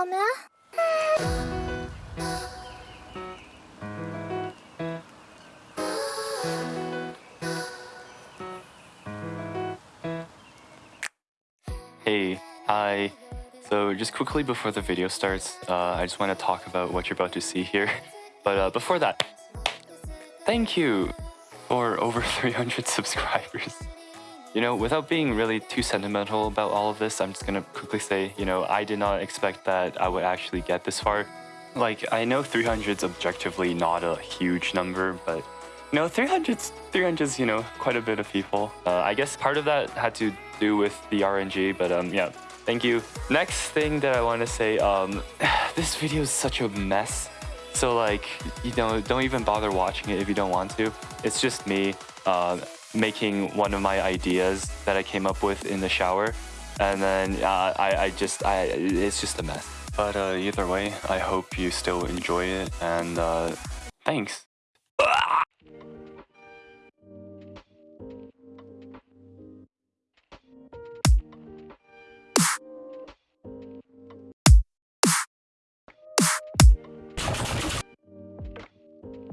다음에 Hey, hi. So just quickly before the video starts, uh, I just want to talk about what you're about to see here. But uh, before that, thank you for over 300 subscribers. You know, without being really too sentimental about all of this, I'm just gonna quickly say, you know, I did not expect that I would actually get this far. Like, I know 300's objectively not a huge number, but you know, 300's 300's you know quite a bit of people. Uh, I guess part of that had to do with the RNG, but um, yeah, thank you. Next thing that I want to say, um, this video is such a mess. So like, you know, don't even bother watching it if you don't want to. It's just me uh, making one of my ideas that I came up with in the shower, and then uh, I, I just, I, it's just a mess. But uh, either way, I hope you still enjoy it, and uh, thanks.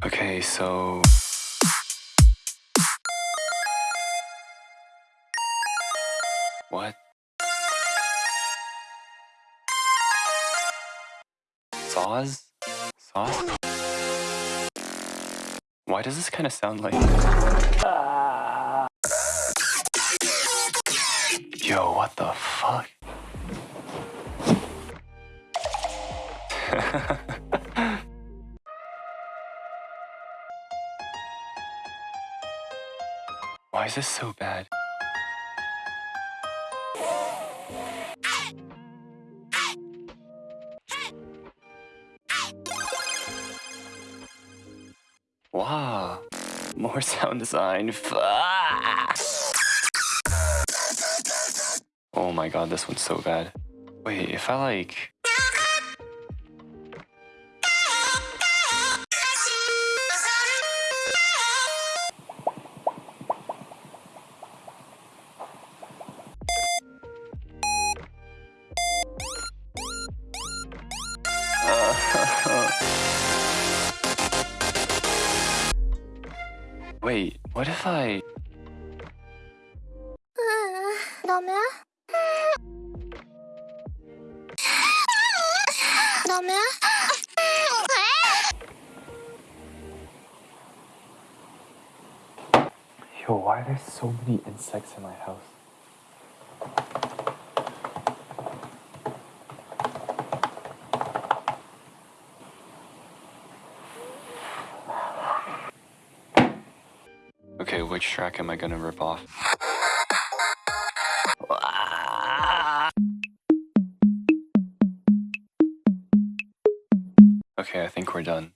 Okay, so what? Saws? Sauce? Why does this kind of sound like? Yo, what the fuck? Why is this so bad? Wow, more sound design. Oh my god, this one's so bad. Wait, if I like. Uh, Wait, what if I... Yo, why are there so many insects in my house? Okay, which track am I gonna rip off? Okay, I think we're done.